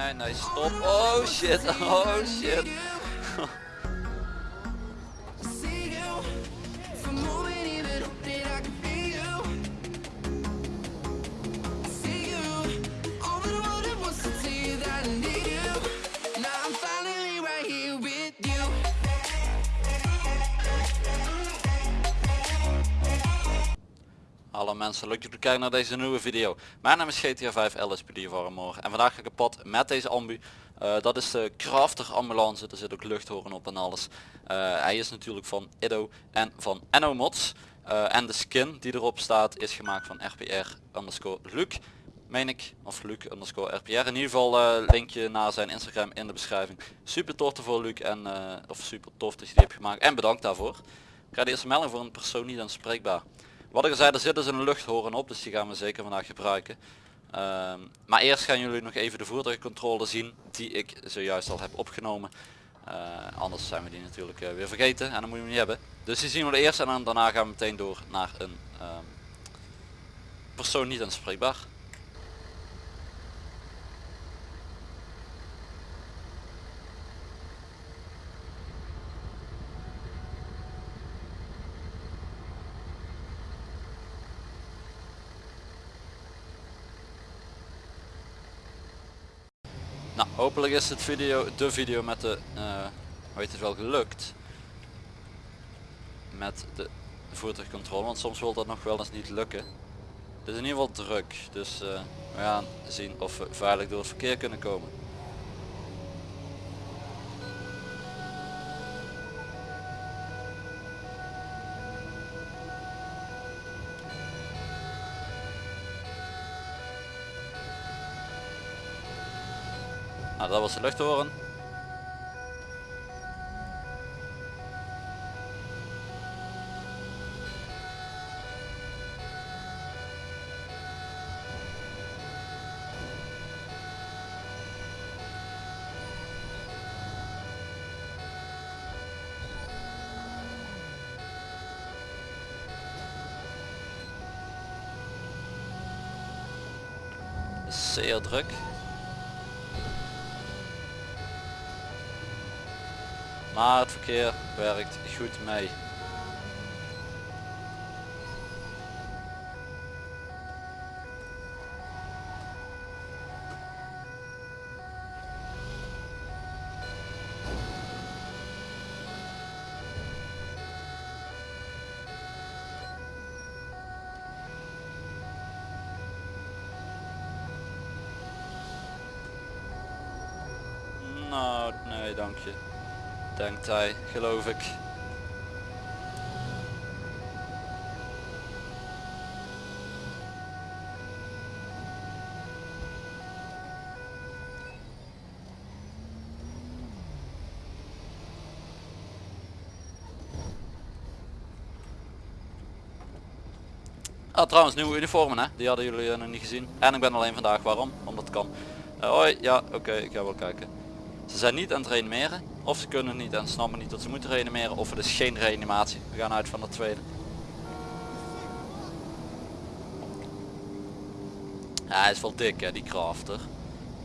nee, nee, stop. Oh shit, oh shit. Hallo mensen, leuk dat jullie kijken naar deze nieuwe video. Mijn naam is GTA 5 LSPD voor morgen en vandaag ga ik op pad met deze ambu. Eh, dat is de Crafter ambulance, er zit ook luchthoren op en alles. Eh, hij is natuurlijk van Ido en van Enno Mods. Eh, en de skin die erop staat is gemaakt van RPR underscore Luc. Meen ik, of Luc underscore RPR. In ieder geval linkje naar zijn Instagram in de beschrijving. Super tof voor Luc en of super tof dat je die hebt gemaakt en bedankt daarvoor. Ik ga de eerste melding voor een persoon niet aanspreekbaar. Wat ik al zei, er zit dus een luchthoren op, dus die gaan we zeker vandaag gebruiken. Ehm, maar eerst gaan jullie nog even de voertuigcontrole zien die ik zojuist al heb opgenomen. Uh, anders zijn we die natuurlijk uh, weer vergeten en dan moet hem niet hebben. Dus die zien we eerst en dan, daarna gaan we meteen door naar een um, persoon niet aanspreekbaar. Nou, hopelijk is het video, de video met de, uh, hoe heet het wel, gelukt. Met de voertuigcontrole, want soms wil dat nog wel eens niet lukken. Het is in ieder geval druk, dus uh, we gaan zien of we veilig door het verkeer kunnen komen. Dat was de luchthoren. Zeer druk. Maar het verkeer werkt goed mee. Nou, nee, dank je denkt hij, geloof ik. Ah, trouwens nieuwe uniformen hè, die hadden jullie uh, nog niet gezien. En ik ben alleen vandaag, waarom? Omdat het kan. Uh, hoi, ja oké, ik ga wel kijken. Ze zijn niet aan het reanimeren. Of ze kunnen niet en snappen niet dat ze moeten reanimeren. Of het is geen reanimatie. We gaan uit van de tweede. Hij is wel dik hè, die crafter.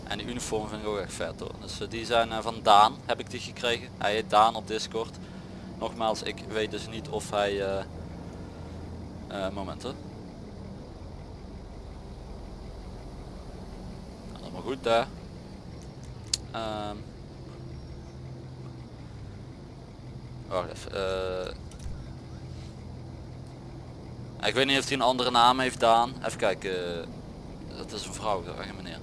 En die uniform vind ik ook echt vet hoor. Dus uh, die zijn uh, van Daan, heb ik die gekregen. Hij heet Daan op Discord. Nogmaals, ik weet dus niet of hij... Uh, momenten. Allemaal goed. Um, Wacht even. Uh, ik weet niet of hij een andere naam heeft Daan. Even kijken. Dat is een vrouw, echt meneer.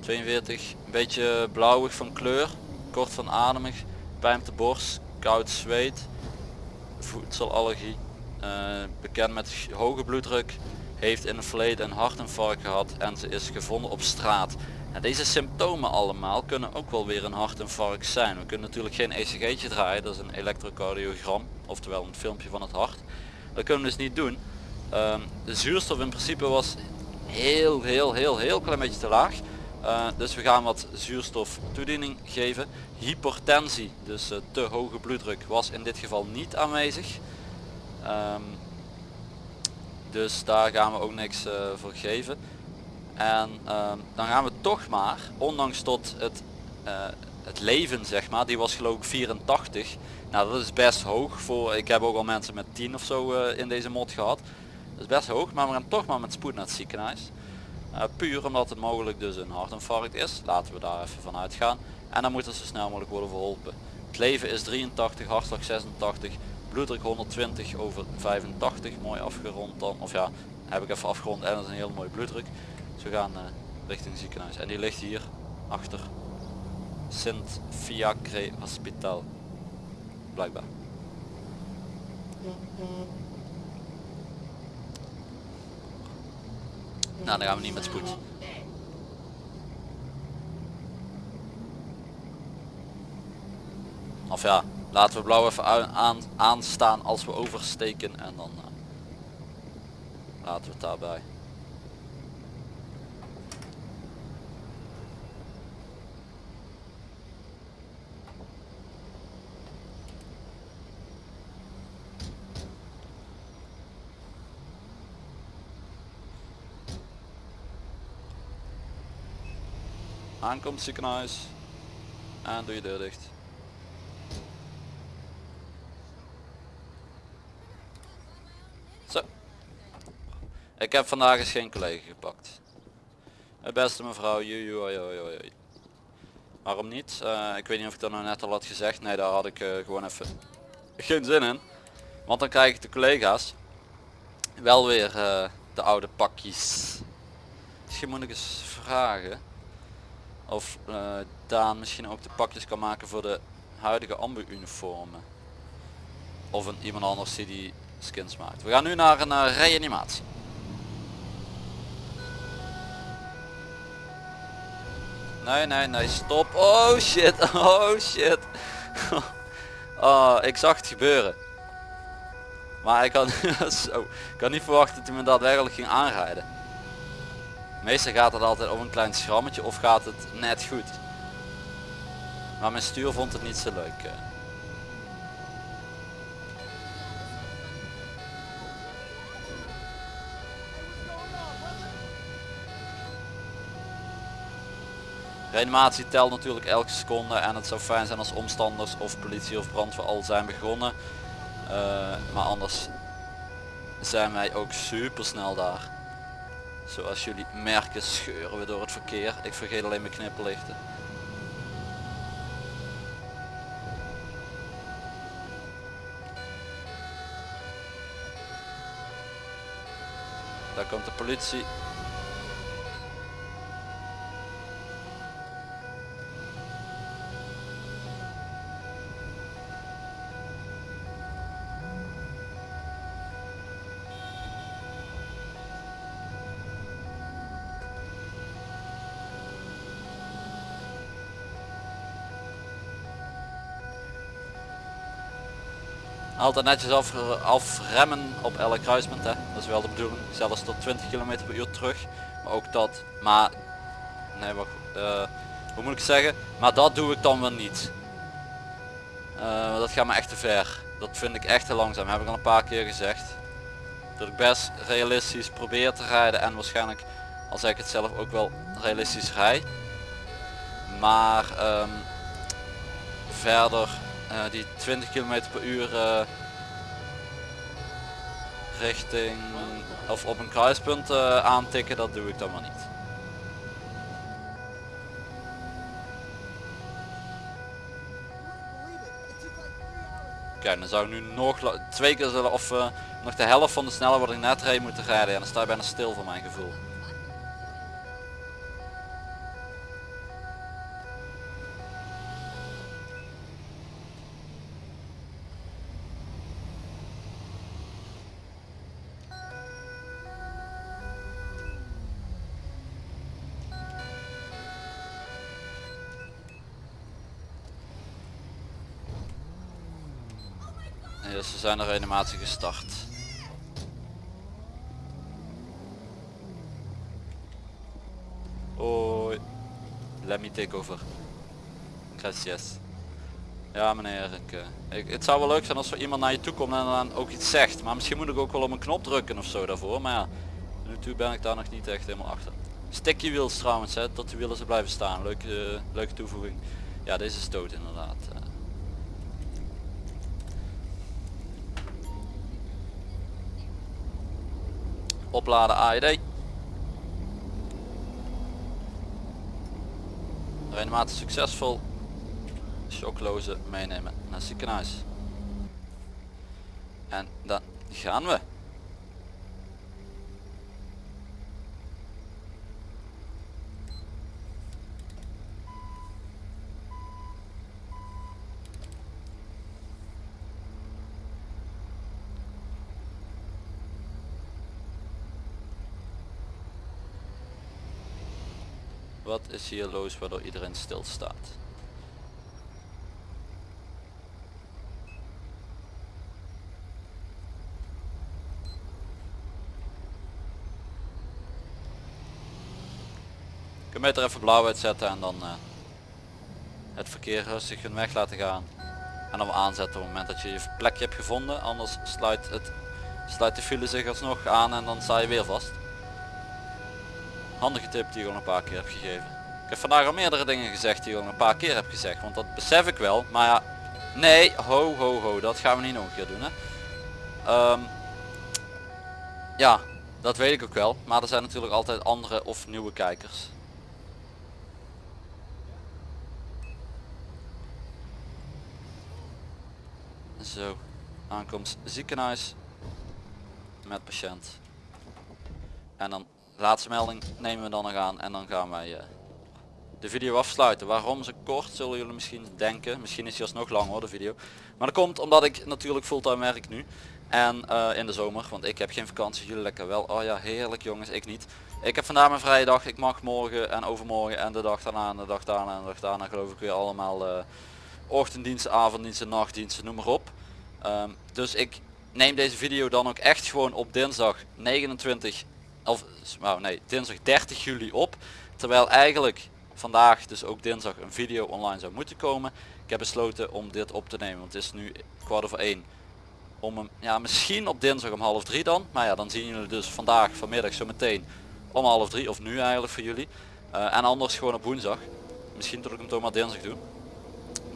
42, een beetje blauwig van kleur, kort van ademig, pijn op de borst, koud zweet, voedselallergie, uh, bekend met hoge bloeddruk, heeft in het verleden een hartinfarct gehad en ze is gevonden op straat deze symptomen allemaal kunnen ook wel weer een hartinfarct zijn. We kunnen natuurlijk geen ECG'tje draaien, dat is een elektrocardiogram, oftewel een filmpje van het hart. Dat kunnen we dus niet doen. Ehm, de zuurstof in principe was heel heel heel heel klein beetje te laag. Uh, dus we gaan wat zuurstof toediening geven. Hypertensie, dus uh, te hoge bloeddruk, was in dit geval niet aanwezig. Um, dus daar gaan we ook niks uh, voor geven. En ehm, dan gaan we toch maar, ondanks tot het, eh, het leven zeg maar, die was geloof ik 84. Nou dat is best hoog voor, ik heb ook al mensen met 10 of zo eh, in deze mod gehad. Dat is best hoog, maar we gaan toch maar met spoed naar het ziekenhuis. Uh, puur omdat het mogelijk dus een hartinfarct is. Laten we daar even van uitgaan. En dan moet het zo snel mogelijk worden verholpen. Het leven is 83, hartslag 86, bloeddruk 120 over 85. Mooi afgerond dan. Of ja, heb ik even afgerond en dat is een heel mooi bloeddruk. Dus we gaan uh, richting ziekenhuis. En die ligt hier achter Sint Fiacre Hospital. Blijkbaar. Nou, dan gaan we niet met spoed. Of ja, laten we blauw even aan, aanstaan als we oversteken en dan uh, laten we het daarbij. Aankomt ziekenhuis en doe je deur dicht. Zo. Ik heb vandaag eens geen collega gepakt. Het beste mevrouw, joe, Waarom niet? Uh, ik weet niet of ik dat nou net al had gezegd. Nee, daar had ik uh, gewoon even geen zin in. Want dan krijg ik de collega's wel weer de oude pakjes. Misschien moet ik eens vragen of uh, Daan misschien ook de pakjes kan maken voor de huidige ambu uniformen. Of een, iemand anders die die skins maakt. We gaan nu naar een uh, reanimatie. Nee, nee, nee, stop. Oh shit, oh shit. oh, ik zag het gebeuren. Maar ik kan, zo, niet verwachten dat hij me daadwerkelijk ging aanrijden. Meestal gaat het altijd om een klein schrammetje of gaat het net goed. Maar mijn stuur vond het niet zo leuk. Eh. Reanimatie telt natuurlijk elke seconde en het zou fijn zijn als omstanders of politie of brandweer al zijn begonnen. Uh, maar anders zijn wij ook super snel daar. Zoals jullie merken scheuren we door het verkeer. Ik vergeet alleen mijn knipperlichten. Daar komt de politie. Altijd netjes af, afremmen op elk kruispunt. Hè. Dat is wel de bedoeling. Zelfs tot 20 km per uur terug. Maar ook dat. Maar nee, wacht. Uh, hoe moet ik zeggen? Maar dat doe ik dan wel niet. Uh, dat gaat me echt te ver. Dat vind ik echt te langzaam. Heb ik al een paar keer gezegd. Dat ik best realistisch probeer te rijden. En waarschijnlijk, als ik het zelf ook wel realistisch rij. Maar um, verder uh, die 20 km per uur uh, richting of op een kruispunt uh, aantikken, dat doe ik dan maar niet. Kijk, dan zou ik nu nog twee keer zullen of nog de helft van de snelheid wat ik net reed moeten rijden. En dan sta je bijna stil voor mijn gevoel. Dus ze zijn de reanimatie gestart. Hoi. Let me take over. Gracias. Ja meneer, ik, uh, ik, het zou wel leuk zijn als er iemand naar je toe komt en dan ook iets zegt. Maar misschien moet ik ook wel op een knop drukken of zo daarvoor. Maar ja, nu toe ben ik daar nog niet echt helemaal achter. Sticky wheels trouwens, hè, dat de wielen ze blijven staan. Leuke, leuke toevoeging. Ja, deze stoot inderdaad. Uh. Opladen AED. Reanimatie succesvol. Shockloze meenemen naar het ziekenhuis. En dan gaan we. Wat is hier los waardoor iedereen stilstaat? Ik kan beter even blauw uitzetten en dan uh, het verkeer rustig hun weg laten gaan. En dan aanzetten op het moment dat je je plekje hebt gevonden. Anders sluit, het, sluit de file zich alsnog aan en dan sta je weer vast. Handige tip die ik al een paar keer heb gegeven. Ik heb vandaag al meerdere dingen gezegd die ik al een paar keer heb gezegd. Want dat besef ik wel. Maar ja, nee, ho ho ho, dat gaan we niet nog een keer doen hè. Um, ja, dat weet ik ook wel. Maar er zijn natuurlijk altijd andere of nieuwe kijkers. Zo, aankomst ziekenhuis met patiënt. En dan laatste melding nemen we dan nog aan en dan gaan wij uh, de video afsluiten. Waarom ze kort zullen jullie misschien denken. Misschien is hij alsnog lang hoor de video. Maar dat komt omdat ik natuurlijk fulltime werk nu. En uh, in de zomer, want ik heb geen vakantie, jullie lekker wel. Oh ja, heerlijk jongens, ik niet. Ik heb vandaag mijn vrije dag, ik mag morgen en overmorgen en de dag daarna en de dag daarna en de dag daarna geloof ik weer allemaal uh, ochtenddiensten, avonddiensten, nachtdiensten, noem maar op. Um, dus ik neem deze video dan ook echt gewoon op dinsdag 29 of nou nee dinsdag 30 juli op. Terwijl eigenlijk vandaag dus ook dinsdag een video online zou moeten komen. Ik heb besloten om dit op te nemen want het is nu kwart over één. Om hem ja misschien op dinsdag om half drie dan. Maar ja dan zien jullie dus vandaag vanmiddag zo meteen om half drie of nu eigenlijk voor jullie. Uh, en anders gewoon op woensdag. Misschien dat ik hem toch maar dinsdag doen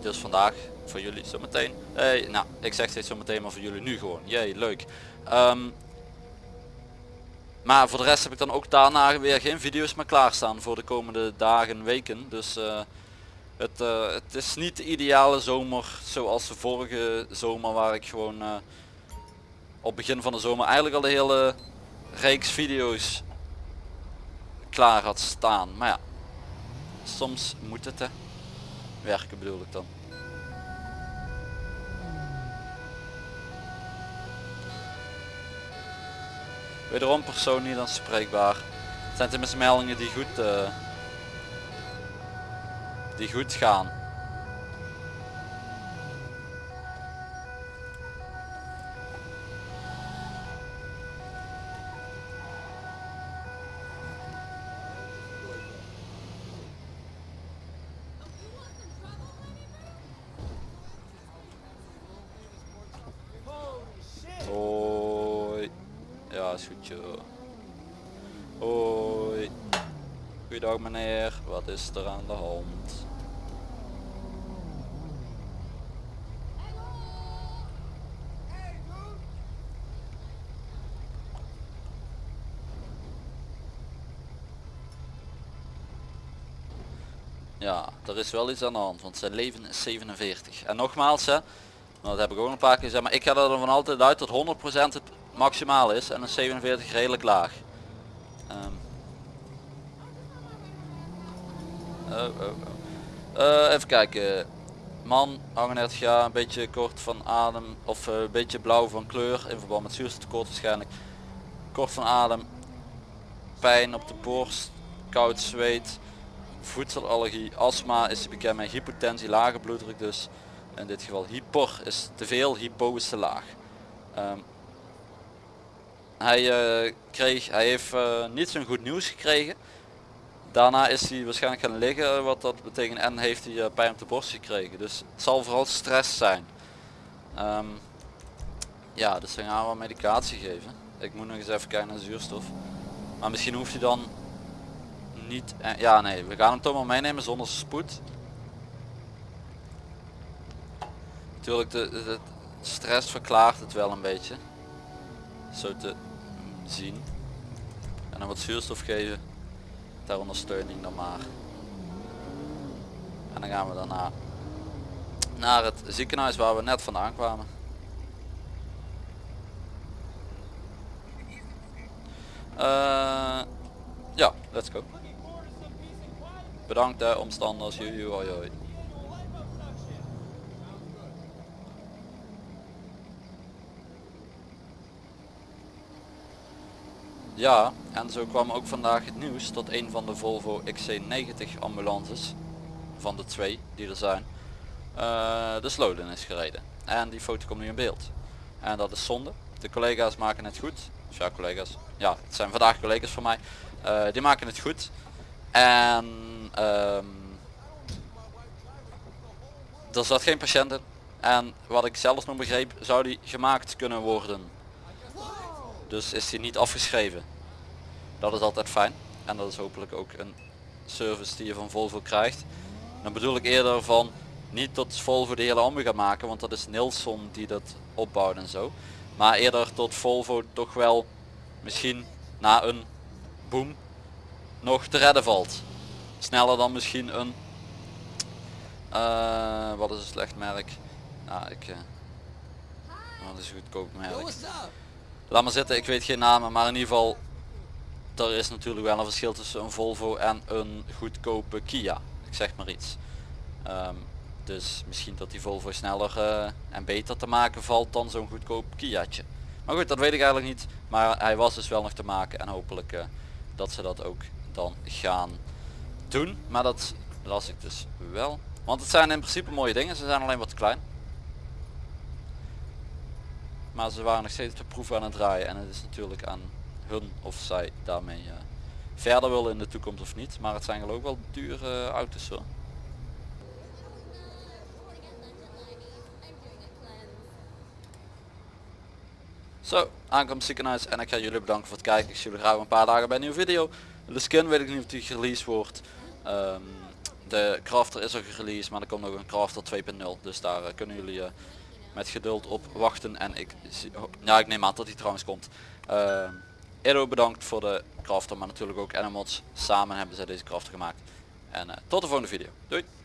dus vandaag voor jullie zometeen. Hey, nou, ik zeg steeds zometeen, maar voor jullie nu gewoon. Jee, leuk. Um, maar voor de rest heb ik dan ook daarna weer geen video's meer klaarstaan voor de komende dagen, weken. Dus uh, het, uh, het is niet de ideale zomer zoals de vorige zomer waar ik gewoon uh, op begin van de zomer eigenlijk al de hele reeks video's klaar had staan. Maar ja, soms moet het hè. Werken bedoel ik dan. Wederom persoon niet aanspreekbaar. Het zijn tenminste meldingen die goed, uh, die goed gaan. Joh. Hoi. Goeiedag meneer, wat is er aan de hand? Ja, er is wel iets aan de hand, want zijn leven is 47. En nogmaals, hè, dat heb ik ook een paar keer gezegd, maar ik ga er van altijd uit dat 100% het maximaal is en een 47 redelijk laag. Um. Oh, oh, oh. Uh, even kijken. Man, 38 jaar, een beetje kort van adem of uh, een beetje blauw van kleur in verband met zuurstoftekort waarschijnlijk. Kort van adem, pijn op de borst, koud zweet, voedselallergie, astma is bekend met hypotensie, lage bloeddruk dus. In dit geval hyper is te veel, hypo is te laag. Um, hij, uh, kreeg, hij heeft uh, niet zo'n goed nieuws gekregen. Daarna is hij waarschijnlijk gaan liggen, wat dat betekent. En heeft hij uh, pijn op de borst gekregen. Dus het zal vooral stress zijn. Um, ja, dus dan gaan we medicatie geven. Ik moet nog eens even kijken naar zuurstof. Maar misschien hoeft hij dan niet... eh, ja nee, we gaan hem toch maar meenemen zonder spoed. Natuurlijk, de, de stress verklaart het wel een beetje. Zo te zien. En dan wat zuurstof geven. Ter ondersteuning dan maar. En dan gaan we daarna naar het ziekenhuis waar we net vandaan kwamen. Eh, ja, let's go. Bedankt de omstanders. Joe, hoi. Ja, en zo kwam ook vandaag het nieuws dat een van de Volvo XC90 ambulances, van de twee die er zijn, eh, de sloden is gereden. En die foto komt nu in beeld. En dat is zonde. De collega's maken het goed. Ja, collega's. Ja, het zijn vandaag collega's van mij. Eh, die maken het goed. En ehm, er zat geen patiënt in. En wat ik zelfs nog begreep, zou die gemaakt kunnen worden. Dus is die niet afgeschreven. Dat is altijd fijn. En dat is hopelijk ook een service die je van Volvo krijgt. Dan bedoel ik eerder van niet tot Volvo de hele ambu gaat maken, want dat is Nilsson die dat opbouwt en zo. Maar eerder tot Volvo toch wel misschien na een boom nog te redden valt. Sneller dan misschien een, eh, wat is een slecht merk? Nou, ik, uh, wat is een goedkoop merk? Laat maar zitten, ik weet geen namen, maar in ieder geval, er is natuurlijk wel een verschil tussen een Volvo en een goedkope Kia. Ik zeg maar iets. Ehm, dus misschien dat die Volvo sneller uh, en beter te maken valt dan zo'n goedkoop Kia'tje. Maar goed, dat weet ik eigenlijk niet. Maar hij was dus wel nog te maken en hopelijk uh, dat ze dat ook dan gaan doen. Maar dat las ik dus wel. Want het zijn in principe mooie dingen, ze zijn alleen wat klein. Maar ze waren nog steeds de proef aan het draaien en het is natuurlijk aan hun of zij daarmee uh, verder willen in de toekomst of niet. Maar het zijn geloof ik wel dure auto's hoor. Zo, aankomst ziekenhuis en ik ga jullie bedanken voor het kijken. Ik zie jullie graag een paar dagen bij een nieuwe video. De skin weet ik niet of die gereleased wordt. Um, de crafter is al gereleased, maar er komt nog een crafter 2.0. Dus daar uh, kunnen jullie met geduld op wachten. En ik, ja, ik neem aan dat hij trouwens komt. Uh, Edo bedankt voor de crafter, maar natuurlijk ook Animals. Samen hebben ze deze crafter gemaakt. En tot de volgende video. Doei!